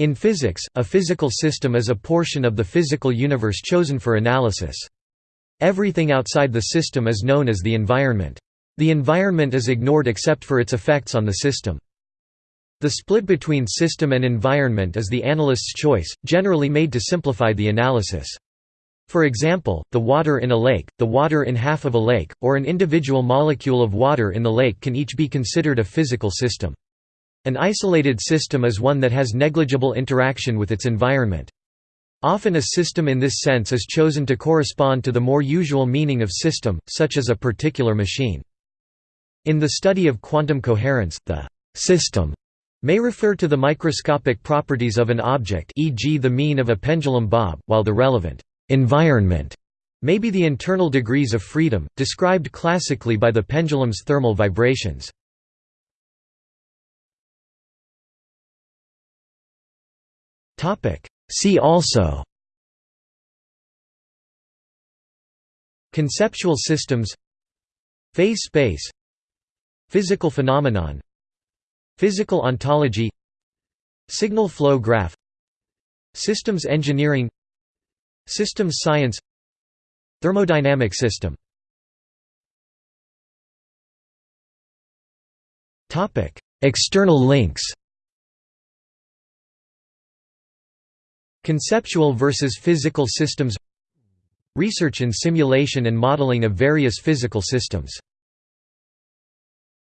In physics, a physical system is a portion of the physical universe chosen for analysis. Everything outside the system is known as the environment. The environment is ignored except for its effects on the system. The split between system and environment is the analyst's choice, generally made to simplify the analysis. For example, the water in a lake, the water in half of a lake, or an individual molecule of water in the lake can each be considered a physical system. An isolated system is one that has negligible interaction with its environment. Often a system in this sense is chosen to correspond to the more usual meaning of system, such as a particular machine. In the study of quantum coherence, the «system» may refer to the microscopic properties of an object e.g. the mean of a pendulum bob, while the relevant «environment» may be the internal degrees of freedom, described classically by the pendulum's thermal vibrations. See also Conceptual systems Phase space Physical phenomenon Physical ontology Signal flow graph Systems engineering Systems science Thermodynamic system External links Conceptual versus physical systems Research in simulation and modeling of various physical systems